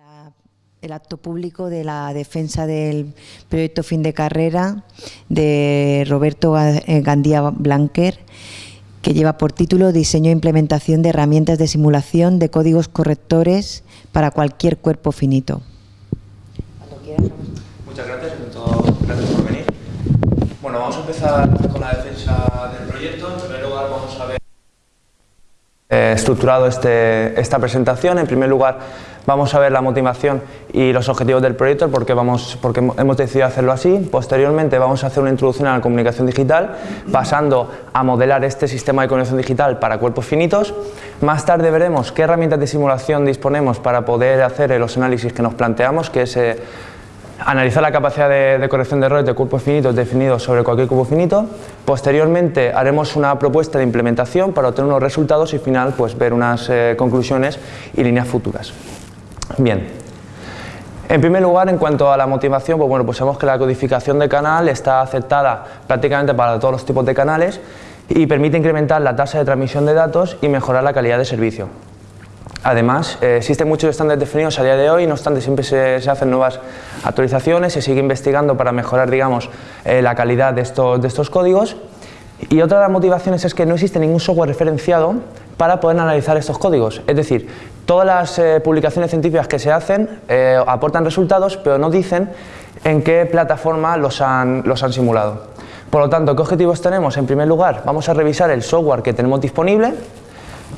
La- el acto público de la defensa del proyecto fin de carrera de Roberto eh, Gandía Blanquer, que lleva por título Diseño e implementación de herramientas de simulación de códigos correctores para cualquier cuerpo finito. Muchas gracias, gracias por venir. Bueno, vamos a empezar con la defensa del proyecto. En primer lugar, vamos a ver eh, estructurado este- esta presentación. En primer lugar, vamos a ver la motivación y los objetivos del proyecto, el por qué vamos, porque hemos decidido hacerlo así. Posteriormente, vamos a hacer una introducción a la comunicación digital, pasando a modelar este sistema de comunicación digital para cuerpos finitos. Más tarde veremos qué herramientas de simulación disponemos para poder hacer los análisis que nos planteamos, que es eh, analizar la capacidad de, corrección de errores de cuerpos finitos definidos sobre cualquier cuerpo finito. Posteriormente haremos una propuesta de implementación para obtener unos resultados y al final pues, ver unas eh, conclusiones y líneas futuras. Bien. En primer lugar, en cuanto a la motivación, pues bueno, pues sabemos que la codificación de canal está aceptada prácticamente para todos los tipos de canales y permite incrementar la tasa de transmisión de datos y mejorar la calidad de servicio. Además, eh, existen muchos estándares definidos a día de hoy, no obstante siempre se, hacen nuevas actualizaciones, se sigue investigando para mejorar digamos, eh, la calidad de estos, de estos códigos. Y otra de las motivaciones es que no existe ningún software referenciado para poder analizar estos códigos. Es decir, todas las eh, publicaciones científicas que se hacen aportan resultados, pero no dicen en qué plataforma los han, los han simulado. Por lo tanto, ¿qué objetivos tenemos? En primer lugar, vamos a revisar el software que tenemos disponible.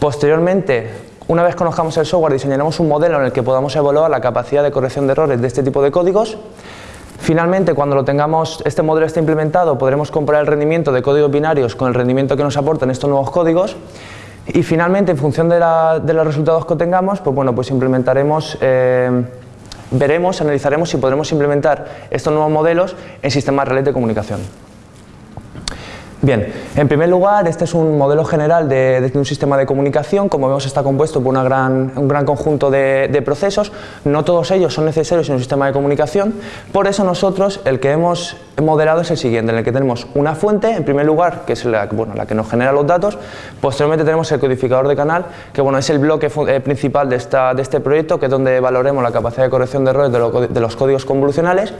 Posteriormente, una vez conozcamos el software, diseñaremos un modelo en el que podamos evaluar la capacidad de corrección de errores de este tipo de códigos. Finalmente, cuando lo tengamos, este modelo esté implementado, podremos comparar el rendimiento de códigos binarios con el rendimiento que nos aportan estos nuevos códigos. Y finalmente, en función de, la- de los resultados que tengamos, pues bueno, pues implementaremos, eh, veremos, analizaremos si podremos implementar estos nuevos modelos en sistemas reales de comunicación. Bien, en primer lugar, este es un modelo general de, de un sistema de comunicación. Como vemos, está compuesto por una gran- un gran conjunto de, de procesos. No todos ellos son necesarios en un sistema de comunicación. Por eso nosotros el que hemos modelado es el siguiente, en el que tenemos una fuente, en primer lugar, que es la, bueno, la que nos genera los datos. Posteriormente tenemos el codificador de canal, que bueno, es el bloque eh, principal de, esta- de este proyecto, que es donde valoremos la capacidad de corrección de errores de, lo- de los códigos convolucionales.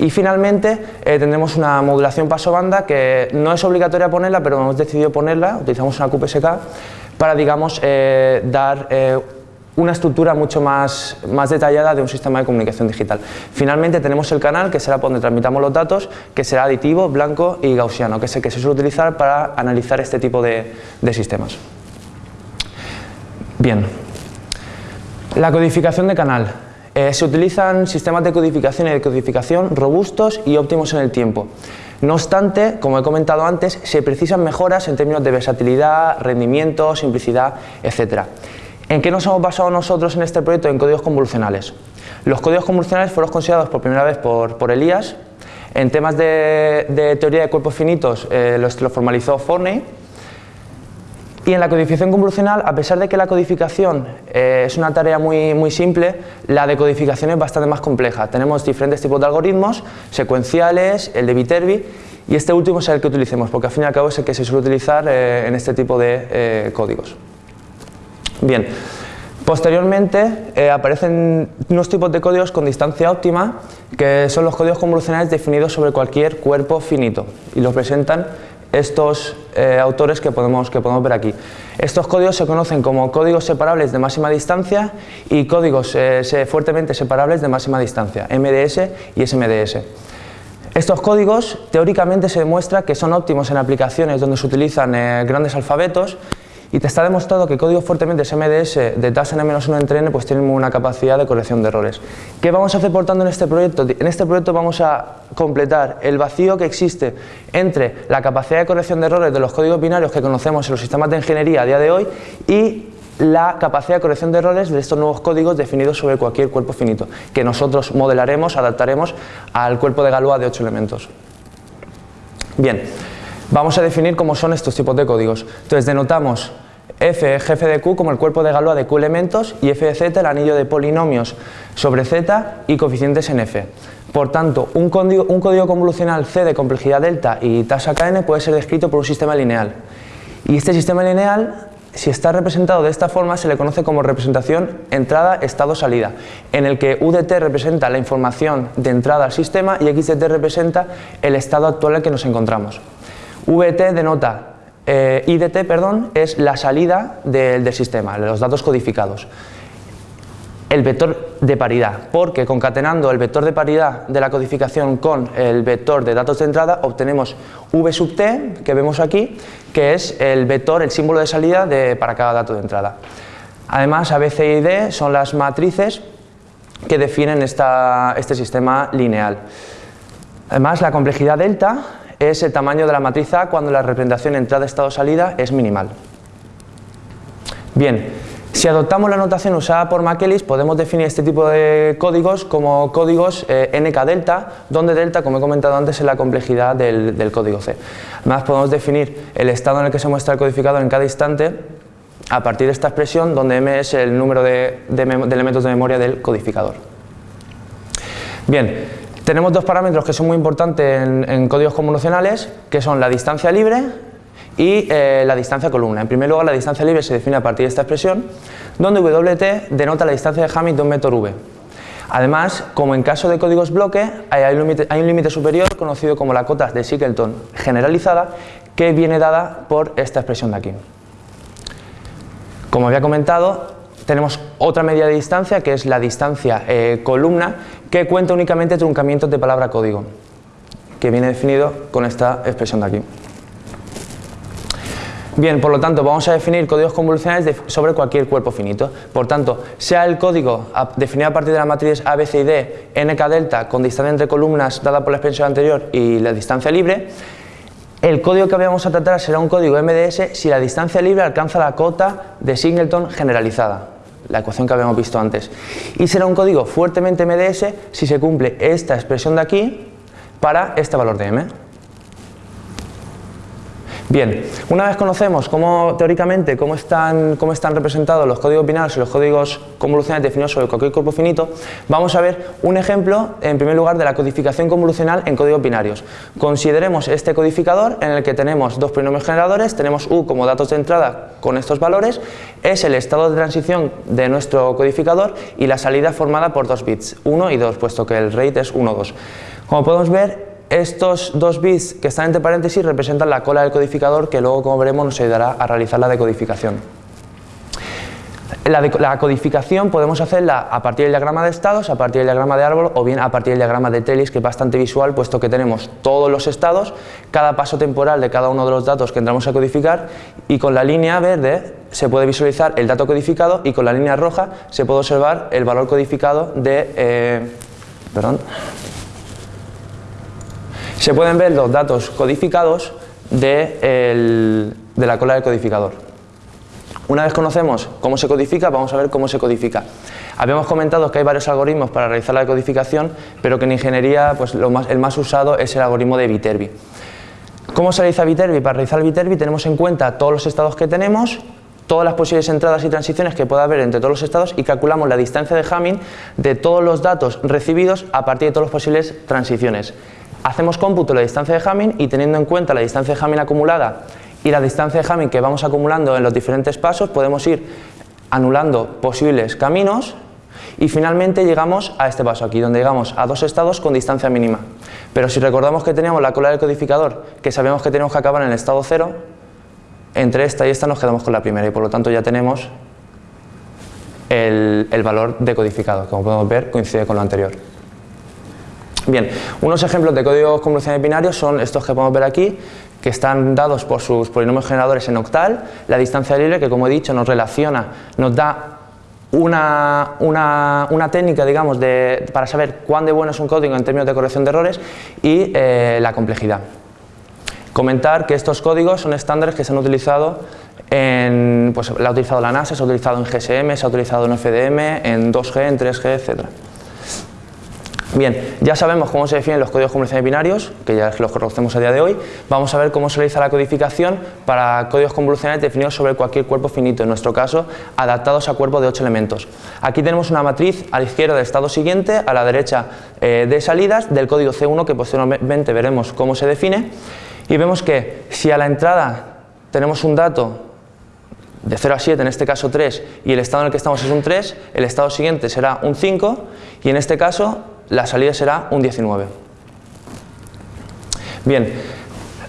Y finalmente eh, tendremos una modulación paso banda que no es obligatoria ponerla, pero hemos decidido ponerla, utilizamos una QPSK para digamos, eh, dar eh, una estructura mucho más, más detallada de un sistema de comunicación digital. Finalmente tenemos el canal, que será donde transmitamos los datos, que será aditivo, blanco y gaussiano, que es el que se suele utilizar para analizar este tipo de, de sistemas. Bien, la codificación de canal. Eh, se utilizan sistemas de codificación y de codificación robustos y óptimos en el tiempo. No obstante, como he comentado antes, se precisan mejoras en términos de versatilidad, rendimiento, simplicidad, etc. ¿En qué nos hemos basado nosotros en este proyecto? En códigos convolucionales. Los códigos convolucionales fueron considerados por primera vez por, por Elías. En temas de, teoría de cuerpos finitos eh, los, lo formalizó Forney. Y en la codificación convolucional, a pesar de que la codificación eh, es una tarea muy, muy simple, la decodificación es bastante más compleja. Tenemos diferentes tipos de algoritmos, secuenciales, el de Viterbi, y este último es el que utilicemos, porque al fin y al cabo es el que se suele utilizar eh, en este tipo de eh, códigos. Bien, posteriormente aparecen unos tipos de códigos con distancia óptima, que son los códigos convolucionales definidos sobre cualquier cuerpo finito, y los presentan estos eh, autores que podemos, que podemos ver aquí. Estos códigos se conocen como códigos separables de máxima distancia y códigos eh, fuertemente separables de máxima distancia, MDS y SMDS. Estos códigos teóricamente se demuestra que son óptimos en aplicaciones donde se utilizan eh, grandes alfabetos y te está demostrado que códigos fuertemente SMDS de tasa n-1 entre n pues tienen una capacidad de corrección de errores. ¿Qué vamos a hacer por tanto en este proyecto? En este proyecto vamos a completar el vacío que existe entre la capacidad de corrección de errores de los códigos binarios que conocemos en los sistemas de ingeniería a día de hoy y la capacidad de corrección de errores de estos nuevos códigos definidos sobre cualquier cuerpo finito, que nosotros modelaremos, adaptaremos al cuerpo de Galois de 8 elementos. Bien, vamos a definir cómo son estos tipos de códigos. Entonces denotamos f jefe de q como el cuerpo de Galois de q elementos y f de z el anillo de polinomios sobre z y coeficientes en f. Por tanto, un código, un convolucional c de complejidad delta y tasa kn puede ser descrito por un sistema lineal. Y este sistema lineal si está representado de esta forma se le conoce como representación entrada, estado, salida, en el que UDT representa la información de entrada al sistema y XDT representa el estado actual en el que nos encontramos. VT denota, eh, IDT perdón, es la salida del sistema, los datos codificados el vector de paridad, porque concatenando el vector de paridad de la codificación con el vector de datos de entrada obtenemos v sub t, que vemos aquí, que es el vector, el símbolo de salida de, para cada dato de entrada. Además, A, B, C y D son las matrices que definen este sistema lineal. Además, la complejidad delta es el tamaño de la matriz A cuando la representación entrada-estado-salida es minimal. Bien, si adoptamos la notación usada por McEllis, podemos definir este tipo de códigos como códigos eh, NK delta, donde delta, como he comentado antes, es la complejidad del, código C. Además, podemos definir el estado en el que se muestra el codificador en cada instante a partir de esta expresión, donde M es el número de, elementos de memoria del codificador. Bien, tenemos dos parámetros que son muy importantes en, códigos convolucionales, que son la distancia libre y eh, la distancia columna. En primer lugar, la distancia libre se define a partir de esta expresión, donde WT denota la distancia de Hamming de un vector V. Además, como en caso de códigos bloque, hay un límite superior conocido como la cota de Singleton generalizada, que viene dada por esta expresión de aquí. Como había comentado, tenemos otra medida de distancia, que es la distancia eh, columna, que cuenta únicamente truncamientos de palabra código, que viene definido con esta expresión de aquí. Bien, por lo tanto, vamos a definir códigos convolucionales sobre cualquier cuerpo finito. Por tanto, sea el código definido a partir de la matriz A, B, C y D, nk delta, con distancia entre columnas dada por la expresión anterior y la distancia libre, el código que vamos a tratar será un código MDS si la distancia libre alcanza la cota de Singleton generalizada, la ecuación que habíamos visto antes. Y será un código fuertemente MDS si se cumple esta expresión de aquí para este valor de M. Bien, una vez conocemos cómo, teóricamente cómo están, cómo están representados los códigos binarios y los códigos convolucionales definidos sobre cualquier cuerpo finito, vamos a ver un ejemplo, en primer lugar, de la codificación convolucional en códigos binarios. Consideremos este codificador en el que tenemos dos polinomios generadores, tenemos U como datos de entrada con estos valores, es el estado de transición de nuestro codificador y la salida formada por dos bits, 1 y 2, puesto que el rate es 1, 2. Como podemos ver, estos dos bits que están entre paréntesis representan la cola del codificador que luego, como veremos, nos ayudará a realizar la decodificación. La, codificación podemos hacerla a partir del diagrama de estados, a partir del diagrama de árbol o bien a partir del diagrama de Tellis, que es bastante visual, puesto que tenemos todos los estados, cada paso temporal de cada uno de los datos que entramos a codificar y con la línea verde se puede visualizar el dato codificado y con la línea roja se puede observar el valor codificado de... Eh, perdón, se pueden ver los datos codificados de, la cola del codificador. Una vez conocemos cómo se codifica, vamos a ver cómo se codifica. Habíamos comentado que hay varios algoritmos para realizar la codificación, pero que en ingeniería pues, el más usado es el algoritmo de Viterbi. ¿Cómo se realiza Viterbi? Para realizar Viterbi tenemos en cuenta todos los estados que tenemos, todas las posibles entradas y transiciones que pueda haber entre todos los estados y calculamos la distancia de Hamming de todos los datos recibidos a partir de todas las posibles transiciones. Hacemos cómputo de la distancia de Hamming y teniendo en cuenta la distancia de Hamming acumulada y la distancia de Hamming que vamos acumulando en los diferentes pasos, podemos ir anulando posibles caminos y finalmente llegamos a este paso aquí, donde llegamos a dos estados con distancia mínima. Pero si recordamos que teníamos la cola del codificador, que sabemos que tenemos que acabar en el estado cero, entre esta y esta nos quedamos con la primera y por lo tanto ya tenemos el, el valor decodificado, como podemos ver coincide con lo anterior. Bien, unos ejemplos de códigos convolucionales binarios son estos que podemos ver aquí, que están dados por sus polinomios generadores en octal, la distancia libre que como he dicho nos relaciona, nos da una, técnica digamos, de, para saber cuán de bueno es un código en términos de corrección de errores y eh, la complejidad. Comentar que estos códigos son estándares que se han utilizado en, pues la ha utilizado la NASA, se ha utilizado en GSM, se ha utilizado en FDM, en 2G, en 3G, etcétera. Bien, ya sabemos cómo se definen los códigos convolucionales binarios, que ya los conocemos a día de hoy. Vamos a ver cómo se realiza la codificación para códigos convolucionales definidos sobre cualquier cuerpo finito, en nuestro caso, adaptados a cuerpos de 8 elementos. Aquí tenemos una matriz a la izquierda del estado siguiente, a la derecha eh, de salidas del código C1, que posteriormente veremos cómo se define. Y vemos que si a la entrada tenemos un dato de 0 a 7, en este caso 3, y el estado en el que estamos es un 3, el estado siguiente será un 5 y en este caso la salida será un 19. Bien,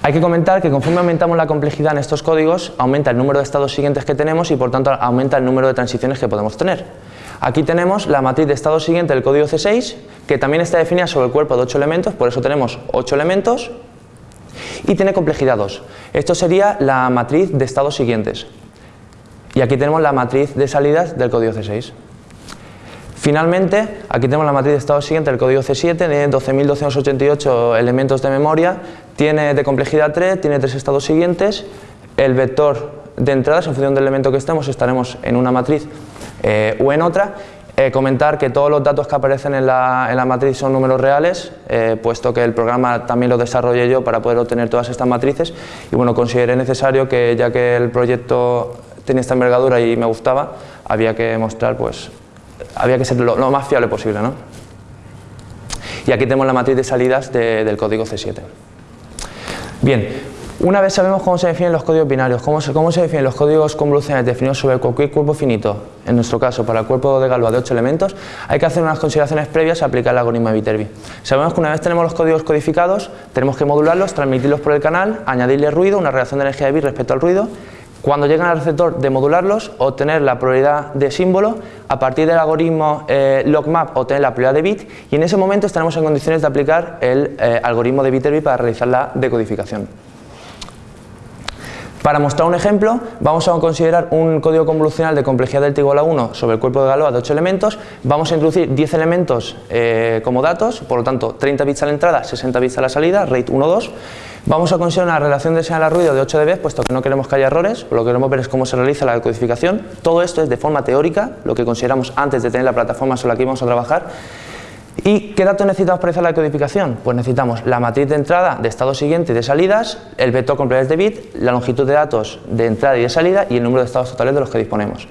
hay que comentar que conforme aumentamos la complejidad en estos códigos, aumenta el número de estados siguientes que tenemos y por tanto aumenta el número de transiciones que podemos tener. Aquí tenemos la matriz de estado siguiente del código C6, que también está definida sobre el cuerpo de 8 elementos, por eso tenemos 8 elementos, y tiene complejidad 2. Esto sería la matriz de estados siguientes. Y aquí tenemos la matriz de salidas del código C6. Finalmente, aquí tenemos la matriz de estado siguiente del código C7, de 12.288 elementos de memoria, tiene de complejidad 3, tiene tres estados siguientes, el vector de entradas, en función del elemento que estemos, estaremos en una matriz eh, o en otra. Eh, comentar que todos los datos que aparecen en la, matriz son números reales, eh, puesto que el programa también lo desarrollé yo para poder obtener todas estas matrices y bueno, consideré necesario que ya que el proyecto tenía esta envergadura y me gustaba, había que mostrar, pues, había que ser lo, más fiable posible. ¿no? Y aquí tenemos la matriz de salidas del código C7. Bien, una vez sabemos cómo se definen los códigos binarios, cómo se, cómo se definen los códigos convolucionales definidos sobre cualquier cuerpo finito, en nuestro caso para el cuerpo de Galois de 8 elementos, hay que hacer unas consideraciones previas a aplicar el algoritmo de Viterbi. Sabemos que una vez tenemos los códigos codificados, tenemos que modularlos, transmitirlos por el canal, añadirle ruido, una relación de energía de bit respecto al ruido, cuando llegan al receptor de modularlos, obtener la probabilidad de símbolo, a partir del algoritmo eh, logmap obtener la probabilidad de bit y en ese momento estaremos en condiciones de aplicar el eh, algoritmo de Viterbi para realizar la decodificación. Para mostrar un ejemplo, vamos a considerar un código convolucional de complejidad delta igual a 1 sobre el cuerpo de Galois de 8 elementos. Vamos a introducir 10 elementos eh, como datos, por lo tanto 30 bits a la entrada, 60 bits a la salida, rate 1, 2. Vamos a considerar una relación de señal a ruido de 8 dB, puesto que no queremos que haya errores, lo que queremos ver es cómo se realiza la decodificación. Todo esto es de forma teórica, lo que consideramos antes de tener la plataforma sobre la que íbamos a trabajar. ¿Y qué datos necesitamos para hacer la decodificación? Pues necesitamos la matriz de entrada, de estado siguiente y de salidas, el vector con de bit, la longitud de datos de entrada y de salida y el número de estados totales de los que disponemos.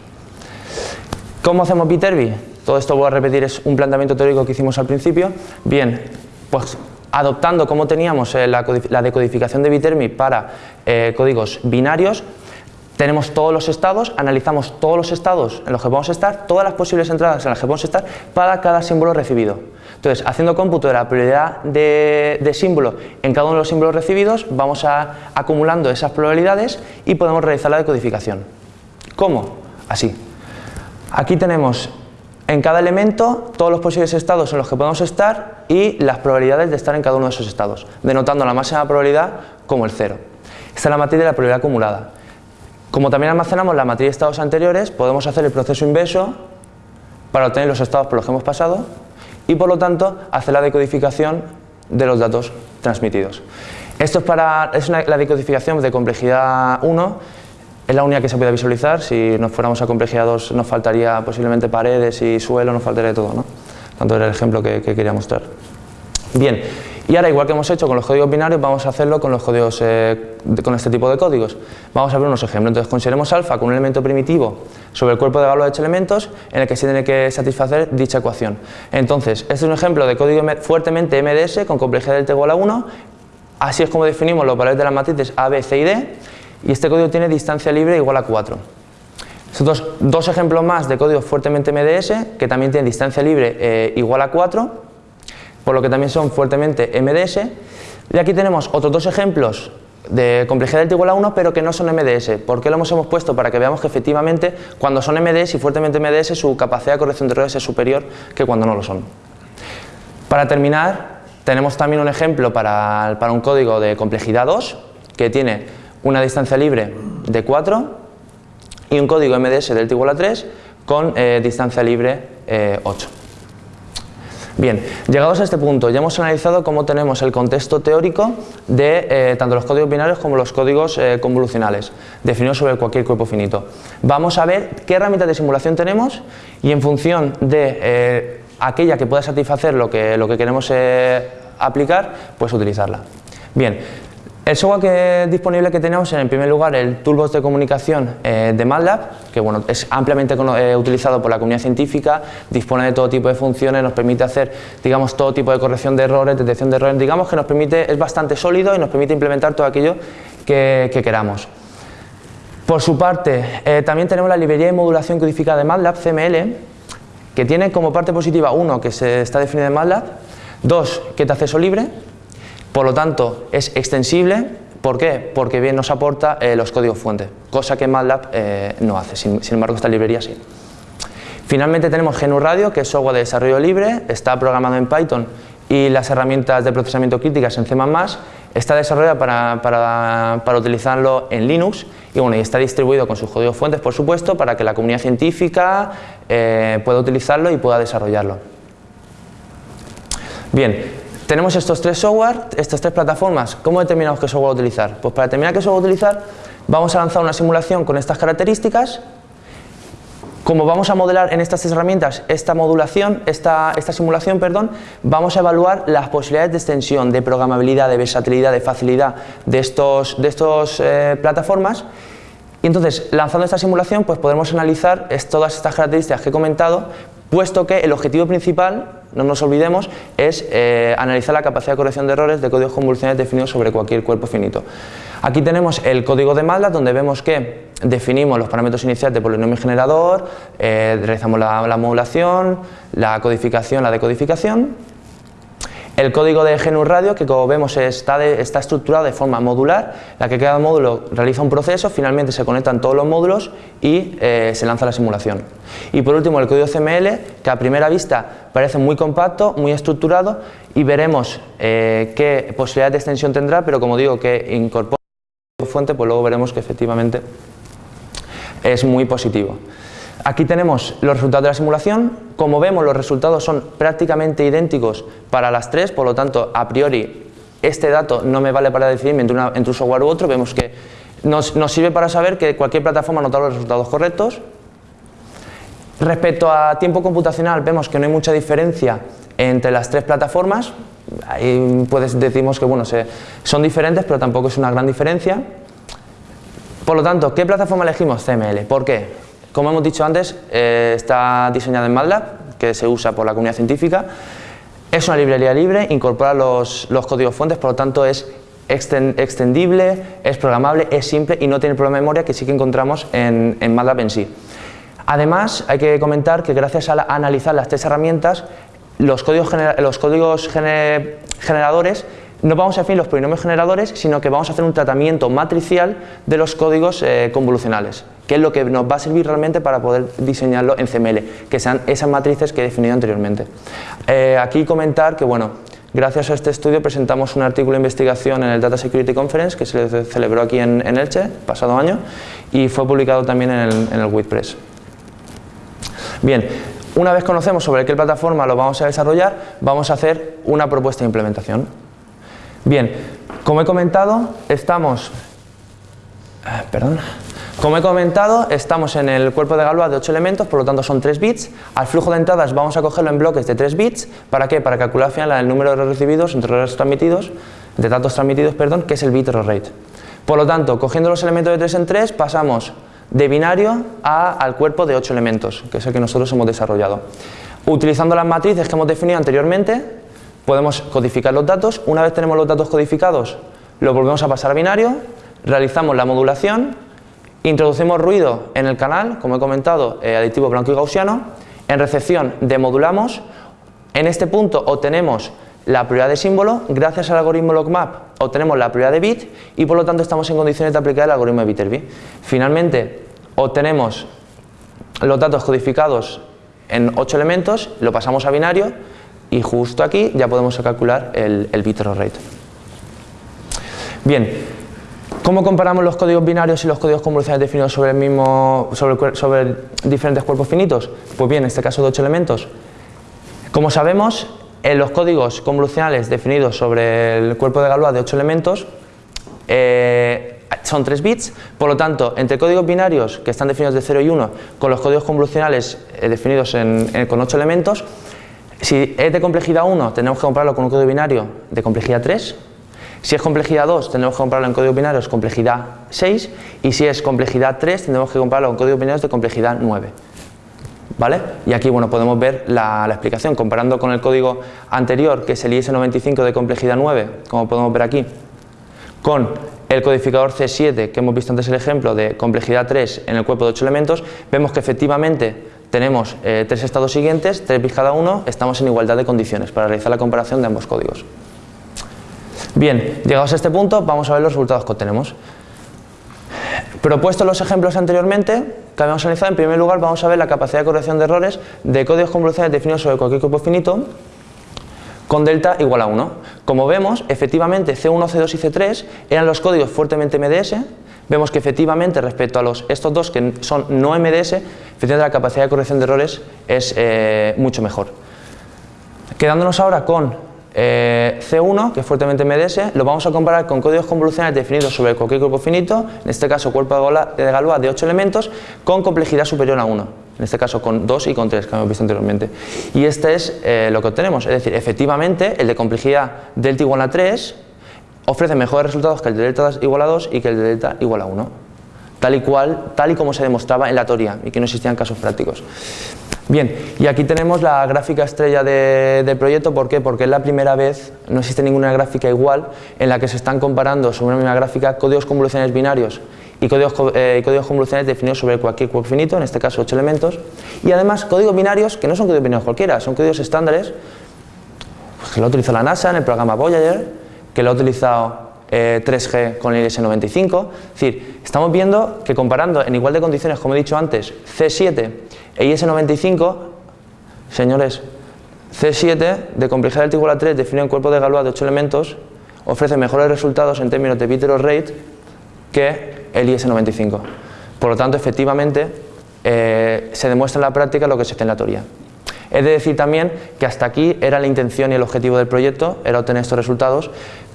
¿Cómo hacemos Viterbi? Todo esto voy a repetir, es un planteamiento teórico que hicimos al principio. Bien, pues adoptando como teníamos eh, la, decodificación de Viterbi para eh, códigos binarios, tenemos todos los estados, analizamos todos los estados en los que podemos estar, todas las posibles entradas en las que podemos estar para cada símbolo recibido. Entonces, haciendo cómputo de la probabilidad de, de, símbolo en cada uno de los símbolos recibidos, vamos a, acumulando esas probabilidades y podemos realizar la decodificación. ¿Cómo? Así. Aquí tenemos en cada elemento todos los posibles estados en los que podemos estar y las probabilidades de estar en cada uno de esos estados, denotando la máxima probabilidad como el cero. Esta es la matriz de la probabilidad acumulada. Como también almacenamos la matriz de estados anteriores, podemos hacer el proceso inverso para obtener los estados por los que hemos pasado y por lo tanto hacer la decodificación de los datos transmitidos. Esto es, para, es la decodificación de complejidad 1 es la única que se puede visualizar, si nos fuéramos a complejidad 2 nos faltaría posiblemente paredes y suelo, nos faltaría todo, ¿no? Tanto era el ejemplo que, quería mostrar. Bien, y ahora igual que hemos hecho con los códigos binarios, vamos a hacerlo con los códigos, eh, con este tipo de códigos. Vamos a ver unos ejemplos. Entonces consideremos alfa con un elemento primitivo sobre el cuerpo de Galois de 8 elementos en el que se tiene que satisfacer dicha ecuación. Entonces, este es un ejemplo de código fuertemente MDS con complejidad delta igual a 1. Así es como definimos los valores de las matrices A, B, C y D y este código tiene distancia libre igual a 4. Estos dos, ejemplos más de código fuertemente MDS que también tienen distancia libre eh, igual a 4, por lo que también son fuertemente MDS. Y aquí tenemos otros dos ejemplos de complejidad delta igual a 1 pero que no son MDS. ¿Por qué lo hemos, puesto? Para que veamos que efectivamente cuando son MDS y fuertemente MDS su capacidad de corrección de errores es superior que cuando no lo son. Para terminar, tenemos también un ejemplo para, para un código de complejidad 2 que tiene una distancia libre de 4 y un código MDS delta igual a 3 con eh, distancia libre 8. Eh, Bien, llegados a este punto, ya hemos analizado cómo tenemos el contexto teórico de eh, tanto los códigos binarios como los códigos convolucionales, definidos sobre cualquier cuerpo finito. Vamos a ver qué herramientas de simulación tenemos y en función de aquella que pueda satisfacer lo que, lo que queremos aplicar, pues utilizarla. Bien, el software disponible que tenemos en primer lugar el Toolbox de comunicación eh, de MATLAB, que bueno, es ampliamente eh, utilizado por la comunidad científica, dispone de todo tipo de funciones, nos permite hacer digamos, todo tipo de corrección de errores, detección de errores, digamos que nos permite, es bastante sólido y nos permite implementar todo aquello que, queramos. Por su parte, eh, también tenemos la librería de modulación codificada de MATLAB, CML, que tiene como parte positiva, uno, que se está definido en MATLAB, dos, que es de acceso libre, por lo tanto es extensible, ¿por qué? Porque bien nos aporta eh, los códigos fuente, cosa que MATLAB eh, no hace, sin, embargo esta librería sí. Finalmente tenemos GNU Radio, que es software de desarrollo libre, está programado en Python y las herramientas de procesamiento críticas en C++, está desarrollado para, para, utilizarlo en Linux y, bueno, y está distribuido con sus códigos fuentes, por supuesto, para que la comunidad científica eh, pueda utilizarlo y pueda desarrollarlo. Bien, tenemos estos tres software, estas tres plataformas. ¿Cómo determinamos qué software utilizar? Pues para determinar qué software utilizar, vamos a lanzar una simulación con estas características como vamos a modelar en estas herramientas esta modulación, esta, esta, simulación, perdón, vamos a evaluar las posibilidades de extensión, de programabilidad, de versatilidad, de facilidad de estos, de estos eh, plataformas y entonces, lanzando esta simulación, pues podremos analizar todas estas características que he comentado, puesto que el objetivo principal, no nos olvidemos, es eh, analizar la capacidad de corrección de errores de códigos convolucionales definidos sobre cualquier cuerpo finito. Aquí tenemos el código de MATLAB, donde vemos que definimos los parámetros iniciales de polinomio generador, eh, realizamos la, modulación, la codificación, la decodificación. El código de GNU Radio, que como vemos está, está estructurado de forma modular, la que cada módulo realiza un proceso, finalmente se conectan todos los módulos y eh, se lanza la simulación. Y por último el código CML, que a primera vista parece muy compacto, muy estructurado y veremos eh, qué posibilidad de extensión tendrá, pero como digo que incorpora fuente, pues luego veremos que efectivamente es muy positivo. Aquí tenemos los resultados de la simulación, como vemos los resultados son prácticamente idénticos para las tres, por lo tanto a priori este dato no me vale para decidirme entre, entre un software u otro, vemos que nos, sirve para saber que cualquier plataforma nota los resultados correctos. Respecto a tiempo computacional vemos que no hay mucha diferencia entre las tres plataformas, ahí pues decimos que bueno, son diferentes pero tampoco es una gran diferencia. Por lo tanto, ¿qué plataforma elegimos? CML. ¿Por qué? Como hemos dicho antes, eh, está diseñada en MATLAB, que se usa por la comunidad científica. Es una librería libre, incorpora los, códigos fuentes, por lo tanto es extendible, es programable, es simple y no tiene problema de memoria que sí que encontramos en, en MATLAB en sí. Además, hay que comentar que gracias a, analizar las tres herramientas, los códigos, los códigos generadores no vamos a definir los polinomios generadores, sino que vamos a hacer un tratamiento matricial de los códigos eh, convolucionales, que es lo que nos va a servir realmente para poder diseñarlo en CML, que sean esas matrices que he definido anteriormente. Eh, aquí comentar que, bueno, gracias a este estudio presentamos un artículo de investigación en el Data Security Conference, que se celebró aquí en, Elche, pasado año, y fue publicado también en el, en el WordPress. Bien, una vez conocemos sobre qué plataforma lo vamos a desarrollar, vamos a hacer una propuesta de implementación. Bien, como he comentado, estamos... Eh, perdón. Como he comentado, estamos en el cuerpo de Galois de 8 elementos, por lo tanto son 3 bits. Al flujo de entradas vamos a cogerlo en bloques de 3 bits. ¿Para qué? Para calcular al final el número de recibidos entre errores transmitidos, de datos transmitidos, perdón, que es el bit error rate. Por lo tanto, cogiendo los elementos de 3 en 3, pasamos de binario al cuerpo de 8 elementos, que es el que nosotros hemos desarrollado. Utilizando las matrices que hemos definido anteriormente, Podemos codificar los datos, una vez tenemos los datos codificados, los volvemos a pasar a binario, realizamos la modulación, introducimos ruido en el canal, como he comentado, eh, aditivo blanco y gaussiano, en recepción demodulamos, en este punto obtenemos la prioridad de símbolo, gracias al algoritmo logmap obtenemos la prioridad de bit y por lo tanto estamos en condiciones de aplicar el algoritmo de Viterbi. Finalmente obtenemos los datos codificados en 8 elementos, lo pasamos a binario, y justo aquí ya podemos calcular el, el bit error rate. Bien, ¿cómo comparamos los códigos binarios y los códigos convolucionales definidos sobre, el mismo, sobre, sobre diferentes cuerpos finitos? Pues bien, en este caso de 8 elementos. Como sabemos, en los códigos convolucionales definidos sobre el cuerpo de Galois de 8 elementos eh, son 3 bits, por lo tanto, entre códigos binarios que están definidos de 0 y 1 con los códigos convolucionales eh, definidos con 8 elementos, si es de complejidad 1, tenemos que comprarlo con un código binario de complejidad 3. Si es complejidad 2, tenemos que comprarlo en código binario de complejidad 6. Y si es complejidad 3, tenemos que comprarlo en código binario de complejidad 9. ¿Vale? Y aquí bueno, podemos ver la, explicación, comparando con el código anterior, que es el IS-95 de complejidad 9, como podemos ver aquí, con el codificador C7, que hemos visto antes el ejemplo de complejidad 3 en el cuerpo de 8 elementos, vemos que efectivamente tenemos eh, tres estados siguientes, 3 bits cada uno, estamos en igualdad de condiciones para realizar la comparación de ambos códigos. Bien, llegados a este punto, vamos a ver los resultados que obtenemos. Propuestos los ejemplos anteriormente que habíamos analizado, en primer lugar vamos a ver la capacidad de corrección de errores de códigos convolucionales definidos sobre cualquier cuerpo finito con delta igual a 1. Como vemos, efectivamente C1, C2 y C3 eran los códigos fuertemente MDS, vemos que efectivamente respecto a los, estos dos que son no MDS, efectivamente la capacidad de corrección de errores es eh, mucho mejor. Quedándonos ahora con eh, C1, que es fuertemente MDS, lo vamos a comparar con códigos convolucionales definidos sobre cualquier cuerpo finito, en este caso cuerpo de Galois de 8 elementos, con complejidad superior a 1, en este caso con 2 y con 3, que hemos visto anteriormente. Y este es eh, lo que obtenemos, es decir, efectivamente el de complejidad delta igual a 3 ofrece mejores resultados que el de delta igual a 2 y que el de delta igual a 1, tal y, cual, tal y como se demostraba en la teoría y que no existían casos prácticos. Bien, y aquí tenemos la gráfica estrella del proyecto, ¿por qué? Porque es la primera vez, no existe ninguna gráfica igual, en la que se están comparando sobre una misma gráfica códigos convolucionales binarios y códigos, eh, convolucionales definidos sobre cualquier cuerpo finito, en este caso 8 elementos, y además códigos binarios que no son códigos binarios cualquiera, son códigos estándares pues, que lo ha utilizado la NASA en el programa Voyager, que lo ha utilizado 3G eh, con el IS-95, es decir, estamos viendo que comparando en igual de condiciones, como he dicho antes, C7 e IS-95, señores, C7 de complejidad del igual a 3 define un cuerpo de Galois de 8 elementos, ofrece mejores resultados en términos de bit rate que el IS-95. Por lo tanto, efectivamente, eh, se demuestra en la práctica lo que se hace en la teoría. Es de decir también que hasta aquí era la intención y el objetivo del proyecto, era obtener estos resultados,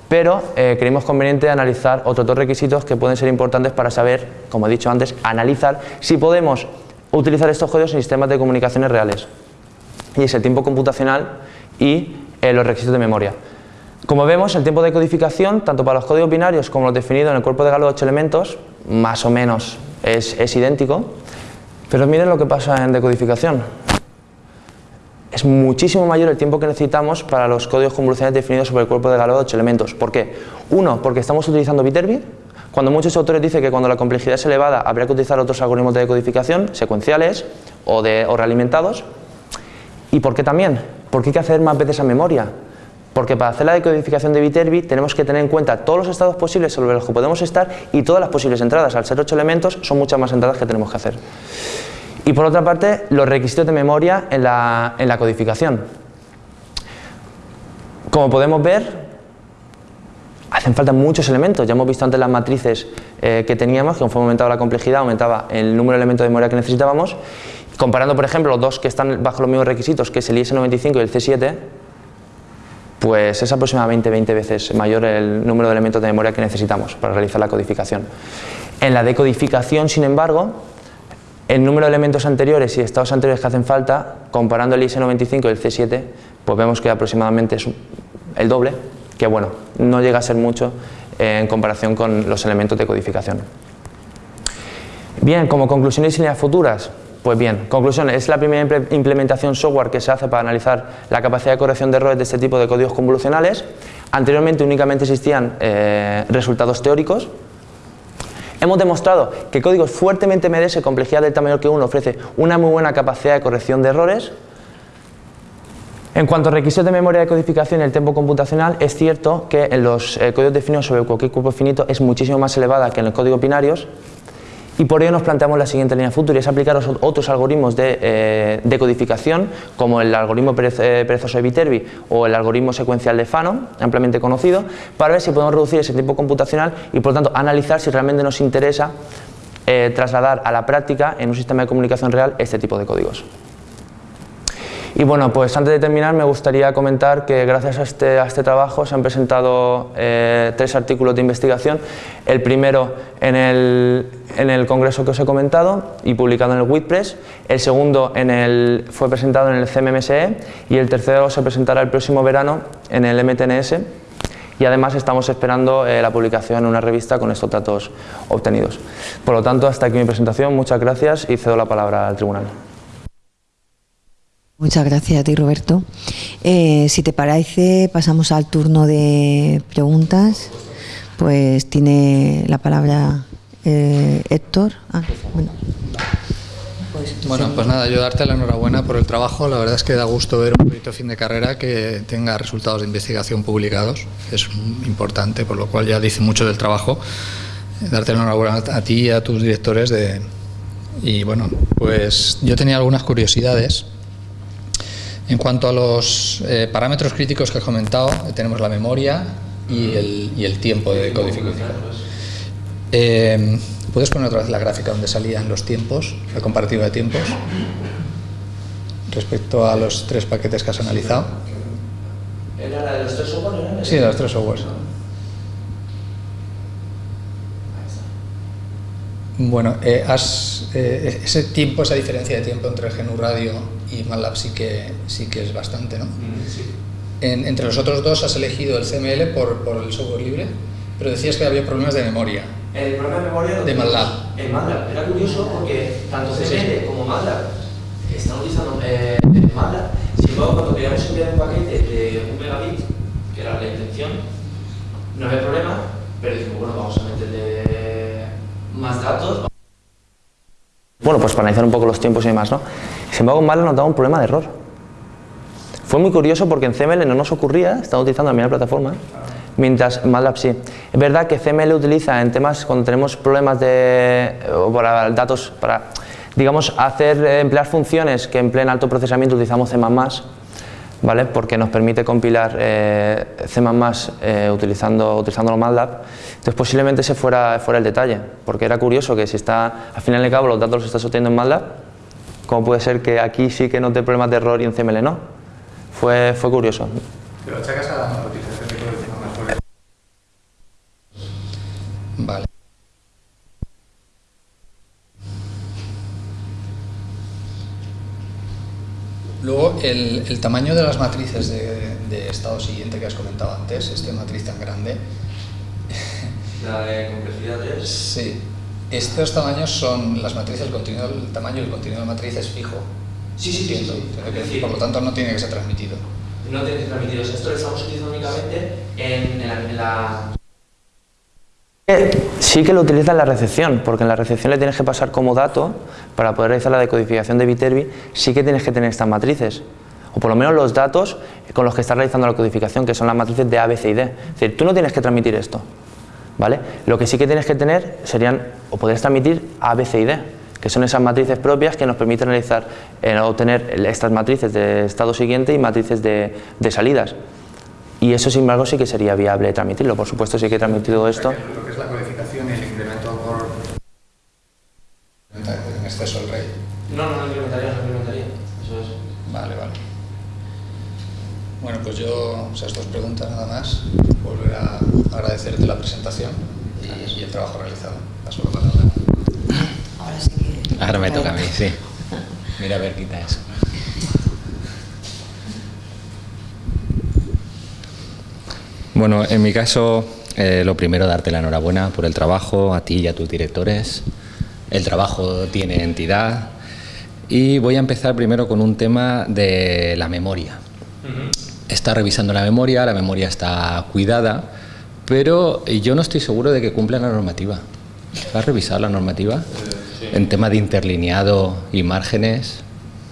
pero eh, conveniente analizar otros dos requisitos que pueden ser importantes para saber, como he dicho antes, analizar si podemos utilizar estos códigos en sistemas de comunicaciones reales. Y es el tiempo computacional y eh, los requisitos de memoria. Como vemos, el tiempo de codificación, tanto para los códigos binarios como los definidos en el cuerpo de Galo de 8 elementos, más o menos es idéntico, pero miren lo que pasa en decodificación. Es muchísimo mayor el tiempo que necesitamos para los códigos convolucionales definidos sobre el cuerpo de Galo de 8 elementos. ¿Por qué? Uno, porque estamos utilizando bit cuando muchos autores dicen que cuando la complejidad es elevada habría que utilizar otros algoritmos de decodificación, secuenciales o, de, o realimentados. ¿Y por qué también? Porque hay que hacer más veces a memoria. Porque para hacer la decodificación de Viterbi tenemos que tener en cuenta todos los estados posibles sobre los que podemos estar y todas las posibles entradas. Al ser 8 elementos son muchas más entradas que tenemos que hacer. Y por otra parte, los requisitos de memoria en la, en la codificación. Como podemos ver, hacen falta muchos elementos. Ya hemos visto antes las matrices eh, que teníamos, que conforme aumentaba la complejidad, aumentaba el número de elementos de memoria que necesitábamos. Comparando, por ejemplo, los dos que están bajo los mismos requisitos, que es el IS-95 y el C7, pues es aproximadamente 20 veces mayor el número de elementos de memoria que necesitamos para realizar la codificación. En la decodificación, sin embargo, el número de elementos anteriores y estados anteriores que hacen falta, comparando el IS-95 y el C7, pues vemos que aproximadamente es el doble, que bueno, no llega a ser mucho en comparación con los elementos de codificación. Bien, como conclusiones y líneas futuras, pues bien, conclusión, es la primera implementación software que se hace para analizar la capacidad de corrección de errores de este tipo de códigos convolucionales. Anteriormente únicamente existían eh, resultados teóricos. Hemos demostrado que códigos fuertemente MDS, complejidad del tamaño que uno, ofrece una muy buena capacidad de corrección de errores. En cuanto a requisitos de memoria de codificación y el tiempo computacional, es cierto que en los eh, códigos definidos sobre cualquier cuerpo finito es muchísimo más elevada que en los códigos binarios y por ello nos planteamos la siguiente línea futura y es aplicar otros algoritmos de, eh, codificación como el algoritmo eh, perezoso de Viterbi o el algoritmo secuencial de Fano, ampliamente conocido, para ver si podemos reducir ese tiempo computacional y por lo tanto analizar si realmente nos interesa trasladar a la práctica en un sistema de comunicación real este tipo de códigos. Y bueno, pues antes de terminar me gustaría comentar que gracias a este, a este trabajo se han presentado eh, tres artículos de investigación. El primero en el, en el, congreso que os he comentado y publicado en el WordPress. El segundo en el, fue presentado en el CMMSE y el tercero se presentará el próximo verano en el MTNS. Y además estamos esperando eh, la publicación en una revista con estos datos obtenidos. Por lo tanto, hasta aquí mi presentación. Muchas gracias y cedo la palabra al tribunal. Muchas gracias a ti, Roberto. Eh, si te parece, pasamos al turno de preguntas. pues tiene la palabra eh, Héctor. Ah, bueno. Pues nada, yo darte la enhorabuena por el trabajo. La verdad es que da gusto ver un proyecto fin de carrera que tenga resultados de investigación publicados. Es importante, por lo cual ya dice mucho del trabajo. Darte la enhorabuena a ti y a tus directores. De... Y bueno, pues yo tenía algunas curiosidades. En cuanto a los eh, parámetros críticos que has comentado, tenemos la memoria y el, y el tiempo de codificación. Eh, ¿Puedes poner otra vez la gráfica donde salían los tiempos, la comparativa de tiempos, respecto a los tres paquetes que has analizado? ¿Era la de los tres softwares? Sí, de los tres softwares. Bueno, eh, has, eh, ese tiempo, esa diferencia de tiempo entre GNU Radio y MATLAB sí que, sí que es bastante, ¿no? Sí. En- entre los otros dos has elegido el CML por, por el software libre, pero decías que había problemas de memoria. El programa de memoria De MATLAB. En MATLAB. Era curioso porque tanto CML sí. como MATLAB están utilizando eh, MATLAB. Sin embargo, cuando queríamos enviar un paquete de un megabit, que era la intención, no había problema, pero dijimos, bueno, vamos a meterle más datos. Bueno, pues para analizar un poco los tiempos y demás, ¿no? Sin embargo, en MATLAB nos daba un problema de error. Fue muy curioso porque en CML no nos ocurría, estaba utilizando la misma plataforma, mientras MATLAB sí. Es verdad que CML utiliza en temas cuando tenemos problemas de para datos, para digamos hacer eh, emplear funciones que empleen alto procesamiento utilizamos C++, ¿vale? Porque nos permite compilar eh, C++ eh, utilizando utilizando MATLAB. Entonces posiblemente ese fuera fuera el detalle, porque era curioso que si está al final de cabo los datos los estás obteniendo en MATLAB, ¿cómo puede ser que aquí sí que no te problemas de error y en CML no? Fue, fue curioso. Achacas a la Vale. Luego, el, el tamaño de las matrices de, de estado siguiente que has comentado antes, esta matriz tan grande, La de complejidad es... sí, estos tamaños son las matrices, el, contenido, el tamaño del contenido de la matriz es fijo. Sí, sí, sí, Entiendo. sí. Entiendo que, decir, por lo tanto, no tiene que ser transmitido. No tiene que transmitir. O sea, esto lo estamos utilizando únicamente en, en la... en la- Sí que lo utiliza en la recepción, porque en la recepción le tienes que pasar como dato, para poder realizar la decodificación de Viterbi, sí que tienes que tener estas matrices. O por lo menos los datos con los que estás realizando la codificación, que son las matrices de A, B, C y D. Es decir, tú no tienes que transmitir esto. ¿vale? Lo que sí que tienes que tener serían, o podrías transmitir A, B, C y D, que son esas matrices propias que nos permiten realizar, eh, obtener estas matrices de estado siguiente y matrices de salidas. Y eso, sin embargo, sí que sería viable transmitirlo. Por supuesto, sí que he transmitido esto. Lo que es la codificación y el incremento por... En exceso el rey. No, no, no implementaría, no implementaría. Eso es. Vale, vale. Bueno, pues yo, esas dos preguntas nada más. Volver a agradecerte la presentación y, y el trabajo realizado. Paso la palabra. Ahora sí que- Ahora me toca a mí, sí. Mira a ver, quita eso. Bueno, en mi caso, eh, lo primero, darte la enhorabuena por el trabajo, a ti y a tus directores. El trabajo tiene entidad. Y voy a empezar primero con un tema de la memoria. Está revisando la memoria, la memoria está cuidada, pero yo no estoy seguro de que cumpla la normativa. ¿Has revisado la normativa? En tema de interlineado y márgenes.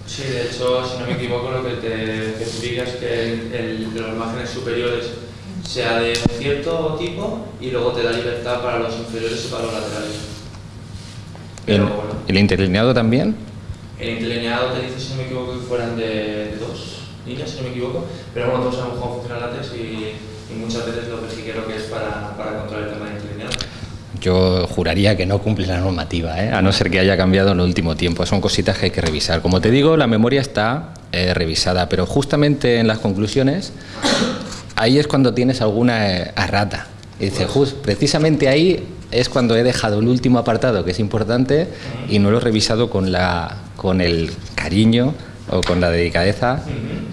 Sí, de hecho, si no me equivoco, lo que te especifica es que el, el de los márgenes superiores sea de cierto tipo y luego te da libertad para los inferiores y para los laterales. Pero ¿El, bueno, el interlineado también? el interlineado te dice, si no me equivoco, que fueran de, de dos líneas, si no me equivoco, pero bueno, todos sabemos cómo funciona el látex y, y muchas veces lo que sí creo que es para, para controlar el tema del interlineado. Yo juraría que no cumple la normativa, ¿eh? a no ser que haya cambiado en el último tiempo. Son cositas que hay que revisar. Como te digo, la memoria está eh, revisada, pero justamente en las conclusiones, ahí es cuando tienes alguna eh, errata. Y dice, "Jus, precisamente ahí es cuando he dejado el último apartado, que es importante, y no lo he revisado con, la, con el cariño o con la delicadeza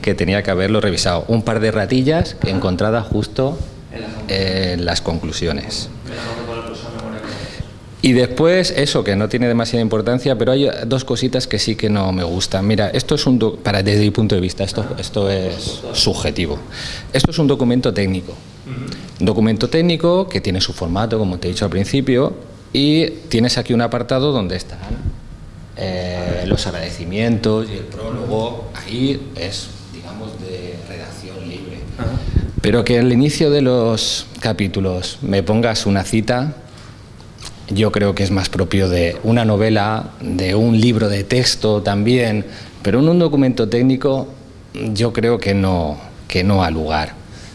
que tenía que haberlo revisado. Un par de ratillas encontradas justo en las conclusiones. Dejamos de poner cosas en memoria. Y después, eso que no tiene demasiada importancia, pero hay dos cositas que sí que no me gustan. Mira, esto es un para desde mi punto de vista, esto, esto es subjetivo. Esto es un documento técnico, Un documento técnico que tiene su formato, como te he dicho al principio, y tienes aquí un apartado donde están eh, los agradecimientos y el prólogo. Ahí es, digamos, de redacción libre. Pero que al inicio de los capítulos me pongas una cita, yo creo que es más propio de una novela, de un libro de texto también, pero en un documento técnico yo creo que no, que no ha lugar,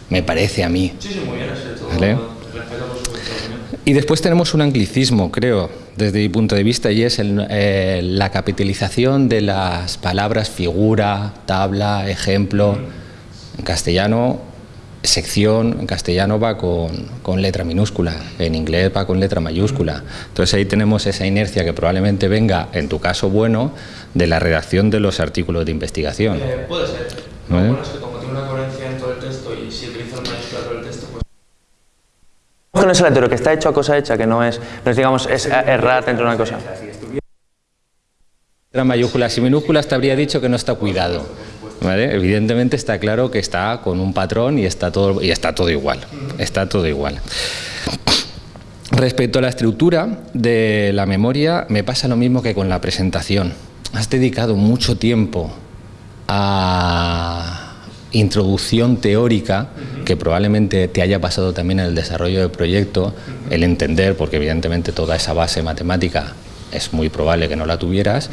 me parece a mí. Sí, sí, muy bien. Y después tenemos un anglicismo, creo, desde mi punto de vista, y es el, eh, la capitalización de las palabras figura, tabla, ejemplo. En castellano sección en castellano va con, letra minúscula, en inglés va con letra mayúscula. Entonces ahí tenemos esa inercia que probablemente venga, en tu caso bueno, de la redacción de los artículos de investigación. Eh, puede ser. Lo bueno es que como tiene una coherencia en todo el texto y si utiliza el mayúscula todo el texto, pues... No es aleatorio, que está hecho a cosa hecha, que no es, no es digamos, es errar dentro de una cosa. Letra mayúsculas y minúsculas te habría dicho que no está cuidado. Evidentemente está claro que está con un patrón y está todo, y está todo igual. Está todo igual. Respecto a la estructura de la memoria, me pasa lo mismo que con la presentación. Has dedicado mucho tiempo a introducción teórica que probablemente te haya pasado también en el desarrollo del proyecto, el entender, porque evidentemente toda esa base matemática es muy probable que no la tuvieras,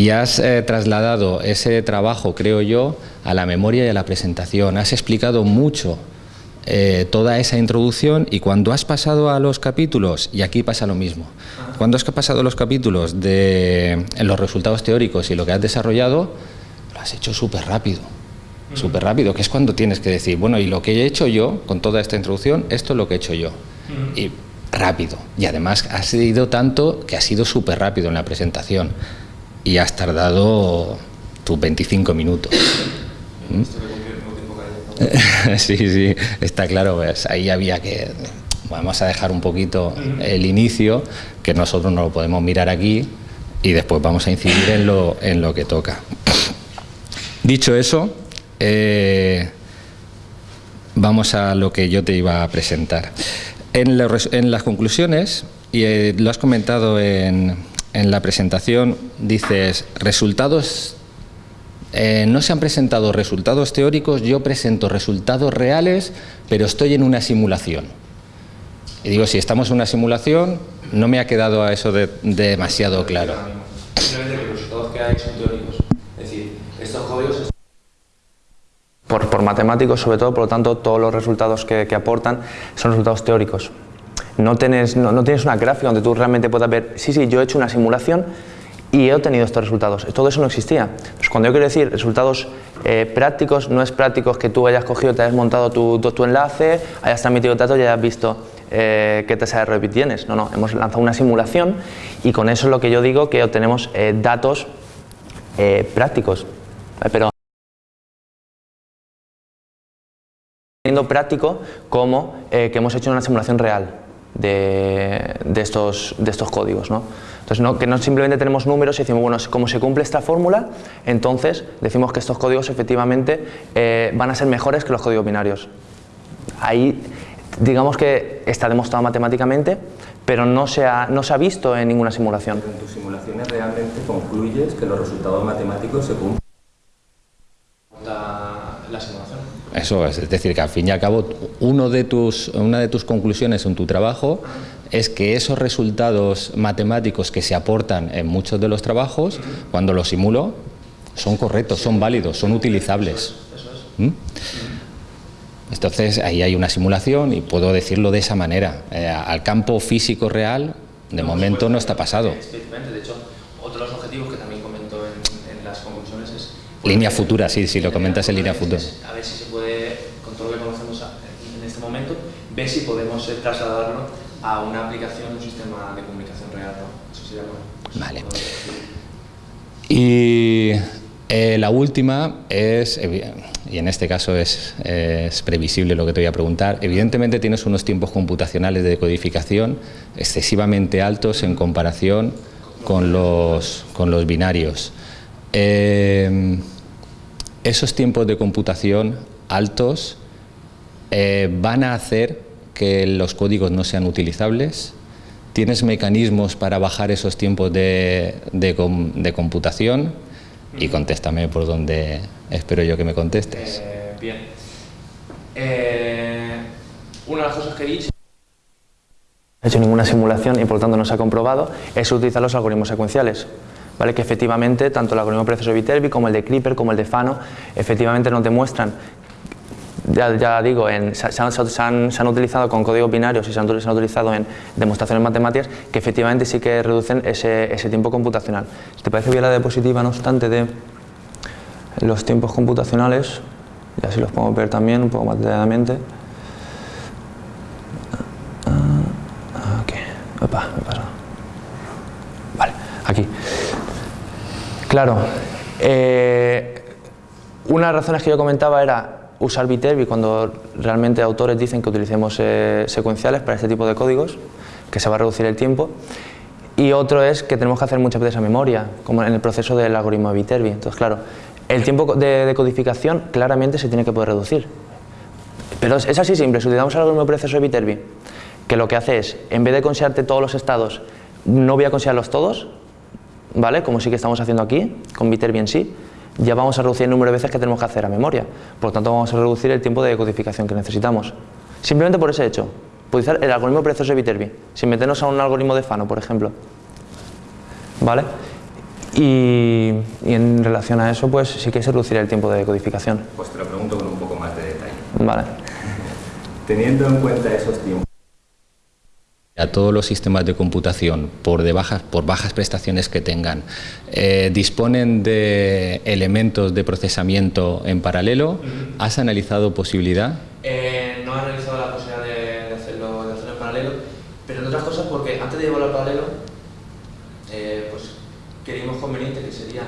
y has eh, trasladado ese trabajo, creo yo, a la memoria y a la presentación. Has explicado mucho eh, toda esa introducción y cuando has pasado a los capítulos, y aquí pasa lo mismo, cuando has pasado a los capítulos de los resultados teóricos y lo que has desarrollado, lo has hecho súper rápido, súper rápido, que es cuando tienes que decir, bueno, y lo que he hecho yo con toda esta introducción, esto es lo que he hecho yo. Y rápido. Y además has sido tanto que ha sido súper rápido en la presentación y has tardado tus 25 minutos. ¿Mm? sí, sí, está claro, pues ahí había que... Vamos a dejar un poquito el inicio, que nosotros no lo podemos mirar aquí, y después vamos a incidir en lo, en lo que toca. Dicho eso, eh, vamos a lo que yo te iba a presentar. En, las conclusiones, y eh, lo has comentado en, en la presentación dices, resultados, eh, no se han presentado resultados teóricos, yo presento resultados reales, pero estoy en una simulación. Y digo, si estamos en una simulación, no me ha quedado a eso de, demasiado claro. Simplemente los resultados que hay son teóricos. Es decir, estos códigos... Por, por matemáticos, sobre todo, por lo tanto, todos los resultados que, que aportan son resultados teóricos no tienes, no, tienes una gráfica donde tú realmente puedas ver, sí, sí, yo he hecho una simulación y he obtenido estos resultados. Todo eso no existía. cuando yo quiero decir resultados eh, prácticos, no es prácticos que tú hayas cogido, te hayas montado tu, tu, enlace, hayas transmitido datos y hayas visto eh, qué tasa de error tienes. No, no, hemos lanzado una simulación y con eso es lo que yo digo que obtenemos eh, datos prácticos. Pero práctico como que hemos hecho una simulación real de, estos, de estos códigos. ¿no? Entonces, no, que no simplemente tenemos números y decimos, bueno, como se cumple esta fórmula, entonces decimos que estos códigos efectivamente eh, van a ser mejores que los códigos binarios. Ahí, digamos que está demostrado matemáticamente, pero no se ha, no se ha visto en ninguna simulación. en tus simulaciones realmente concluyes que los resultados matemáticos se cumplen. Eso es, es decir, que al fin y al cabo uno de tus, una de tus conclusiones en tu trabajo es que esos resultados matemáticos que se aportan en muchos de los trabajos, cuando los simulo, son correctos, son válidos, son utilizables. ¿Mm? Entonces ahí hay una simulación y puedo decirlo de esa manera. Eh, al campo físico real, de momento no está pasado. De hecho, otros objetivos que también comento en, las conclusiones es... Línea futura, sí, sí, lo comentas en línea futura. A ver si se puede, con todo lo que conocemos en este momento, ver si podemos eh, trasladarlo a una aplicación, un sistema de comunicación real. ¿no? Eso sería bueno. Vale. Y eh, la última es, y en este caso es, es, previsible lo que te voy a preguntar, evidentemente tienes unos tiempos computacionales de codificación excesivamente altos en comparación con los, con los binarios. Eh, esos tiempos de computación altos eh, van a hacer que los códigos no sean utilizables. ¿Tienes mecanismos para bajar esos tiempos de, de, computación? Y contéstame por donde espero yo que me contestes. Eh, bien. Eh, una de las cosas que he dicho no he hecho ninguna simulación y por lo tanto no se ha comprobado, es utilizar los algoritmos secuenciales. ¿Vale? que efectivamente tanto el de proceso de Viterbi como el de Clipper como el de Fano efectivamente nos demuestran ya, digo, se, han, utilizado con códigos binarios y se han, utilizado en demostraciones matemáticas que efectivamente sí que reducen ese, tiempo computacional. Si te parece bien la diapositiva, no obstante, de los tiempos computacionales, y así los podemos ver también un poco más detalladamente. Ah, pasa. Vale, aquí. Claro, eh, una de las razones que yo comentaba era usar Viterbi cuando realmente autores dicen que utilicemos eh, secuenciales para este tipo de códigos, que se va a reducir el tiempo. Y otro es que tenemos que hacer muchas veces a memoria, como en el proceso del algoritmo de Viterbi. Entonces, claro, el tiempo de, codificación claramente se tiene que poder reducir. Pero es, así simple, si utilizamos el algoritmo de proceso de Viterbi, que lo que hace es, en vez de considerarte todos los estados, no voy a considerarlos todos, ¿vale? Como sí que estamos haciendo aquí, con Viterbi en sí, ya vamos a reducir el número de veces que tenemos que hacer a memoria. Por lo tanto, vamos a reducir el tiempo de codificación que necesitamos. Simplemente por ese hecho. Utilizar el algoritmo procesos de Viterbi, sin meternos a un algoritmo de Fano, por ejemplo. ¿Vale? Y, en relación a eso, pues sí que se reduciría el tiempo de codificación. Pues te lo pregunto con un poco más de detalle. Vale. Teniendo en cuenta esos tiempos, a todos los sistemas de computación, por, de bajas, por bajas prestaciones que tengan, eh, disponen de elementos de procesamiento en paralelo. ¿Has analizado posibilidad? Eh, no he analizado la posibilidad de, hacerlo, de, hacerlo, en paralelo, pero entre otras cosas porque antes de llevarlo al paralelo, eh, pues creímos conveniente que sería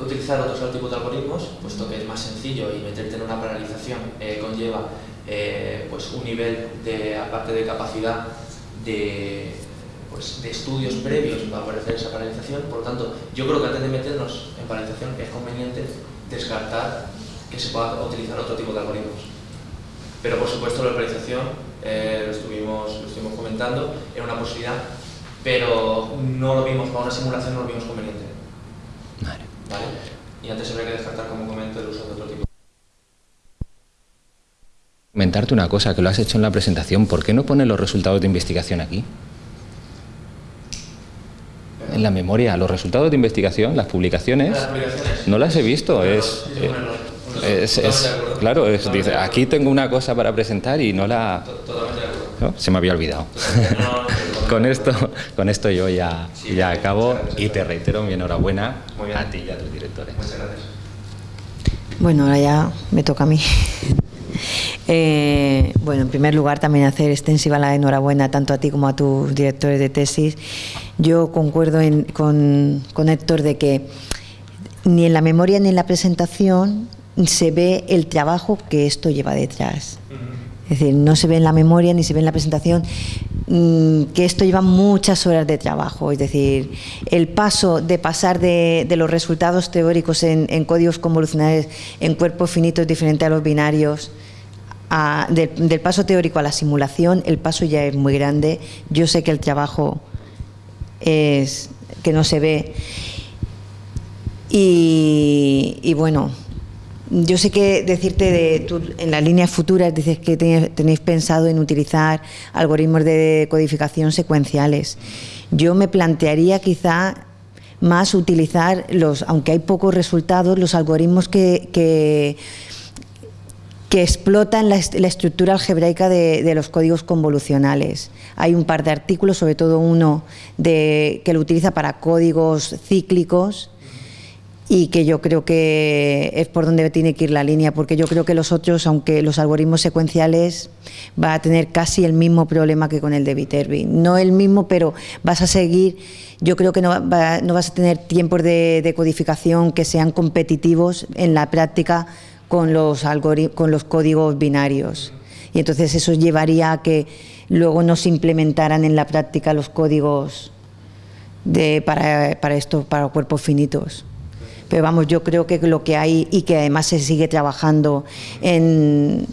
utilizar otros tipos de algoritmos, puesto que es más sencillo y meterte en una paralización conlleva pues un nivel de, aparte de capacidad, de, pues, de estudios previos para hacer esa paralización. Por lo tanto, yo creo que antes de meternos en paralización es conveniente descartar que se pueda utilizar otro tipo de algoritmos. Pero por supuesto la paralización, eh, lo, estuvimos, lo estuvimos comentando, es una posibilidad, pero no lo vimos, para una simulación no lo vimos conveniente. Vale. ¿Vale? Y antes habría que descartar como comento el uso de otro tipo. Comentarte una cosa, que lo has hecho en la presentación, ¿por qué no pones los resultados de investigación aquí? En la memoria, los resultados de investigación, las publicaciones, no las he visto, es, claro, es, dice, aquí tengo una cosa para presentar y no la... Se me había olvidado. con esto con esto yo ya, ya acabo y te reitero mi enhorabuena a ti y a tus directores. Bueno, ahora ya me toca a mí. Eh, bueno, en primer lugar también hacer extensiva la enhorabuena tanto a ti como a tus directores de tesis. Yo concuerdo con, con Héctor de que ni en la memoria ni en la presentación se ve el trabajo que esto lleva detrás. Es decir, no se ve en la memoria ni se ve en la presentación mm, que esto lleva muchas horas de trabajo. Es decir, el paso de pasar de, los resultados teóricos en, códigos convolucionales en cuerpos finitos diferentes a los binarios, del, paso teórico a la simulación, el paso ya es muy grande. Yo sé que el trabajo es que no se ve. Y, bueno, yo sé que decirte de en las líneas futuras dices que tenéis pensado en utilizar algoritmos de codificación secuenciales. Yo me plantearía quizá más utilizar los, aunque hay pocos resultados, los algoritmos que que explotan la, estructura algebraica de, los códigos convolucionales. Hay un par de artículos, sobre todo uno de, que lo utiliza para códigos cíclicos y que yo creo que es por donde tiene que ir la línea, porque yo creo que los otros, aunque los algoritmos secuenciales, va a tener casi el mismo problema que con el de Viterbi. No el mismo, pero vas a seguir, yo creo que no, no vas a tener tiempos de codificación que sean competitivos en la práctica con los, con los códigos binarios. Y entonces eso llevaría a que luego no se implementaran en la práctica los códigos de, para, para esto, para cuerpos finitos. Pero vamos, yo creo que lo que hay y que además se sigue trabajando en,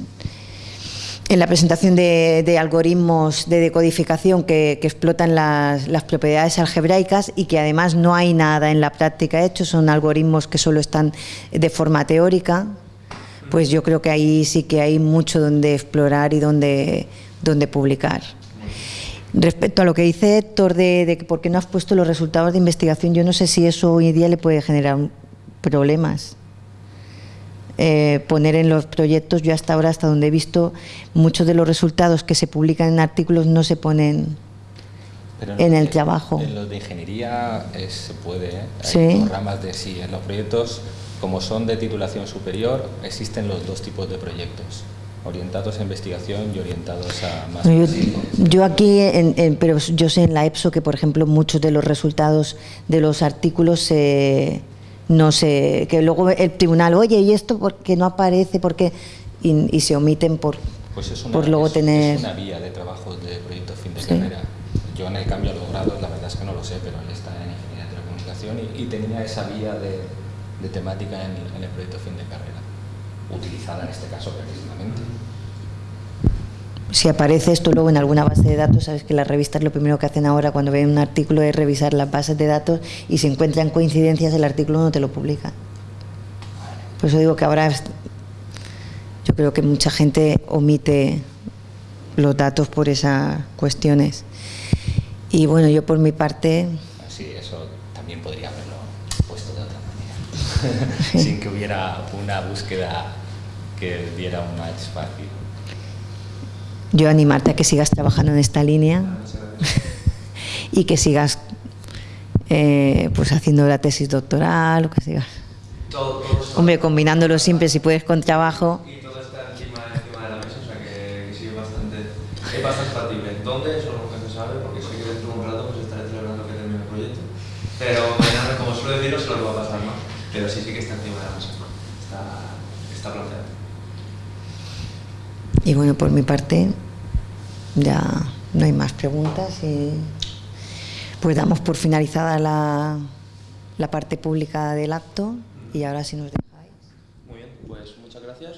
en la presentación de, algoritmos de decodificación que, explotan las, propiedades algebraicas y que además no hay nada en la práctica hecho, son algoritmos que solo están de forma teórica, pues yo creo que ahí sí que hay mucho donde explorar y donde, donde publicar. Respecto a lo que dice Héctor de, de por qué no has puesto los resultados de investigación, yo no sé si eso hoy día le puede generar problemas. Eh, poner en los proyectos, yo hasta ahora, hasta donde he visto, muchos de los resultados que se publican en artículos no se ponen en, el trabajo. En los de ingeniería se puede, ¿eh? hay ramas de sí, en los proyectos, como son de titulación superior, existen los dos tipos de proyectos orientados a investigación y orientados a más... Yo, aquí, pero yo sé en la EPSO que, por ejemplo, muchos de los resultados de los artículos se, no sé, que luego el tribunal, oye, ¿y esto por qué no aparece? porque y, se omiten por, pues es una, por luego tener... Es una vía de trabajo de proyecto fin de carrera. Yo en el cambio a los grados, la verdad es que no lo sé, pero él está en Ingeniería de Telecomunicación y, tenía esa vía de, de temática en, en, el proyecto fin de carrera, utilizada en este caso precisamente si aparece esto luego en alguna base de datos, sabes que las revistas lo primero que hacen ahora cuando ven un artículo es revisar las bases de datos y si encuentran coincidencias el artículo no te lo publica. Por eso digo que ahora yo creo que mucha gente omite los datos por esas cuestiones. Y bueno, yo por mi parte... Sí, eso también podría haberlo puesto de otra manera, sin que hubiera una búsqueda que diera un match fácil yo animarte a que sigas trabajando en esta línea y que sigas eh, pues haciendo la tesis doctoral o que sigas. Hombre, combinándolo si puedes con trabajo. Lo encima de la mesa. Está, está planteado. Y bueno, por mi parte, ya no hay más preguntas y pues damos por finalizada la, la parte pública del acto y ahora si nos dejáis. Muy bien, pues muchas gracias.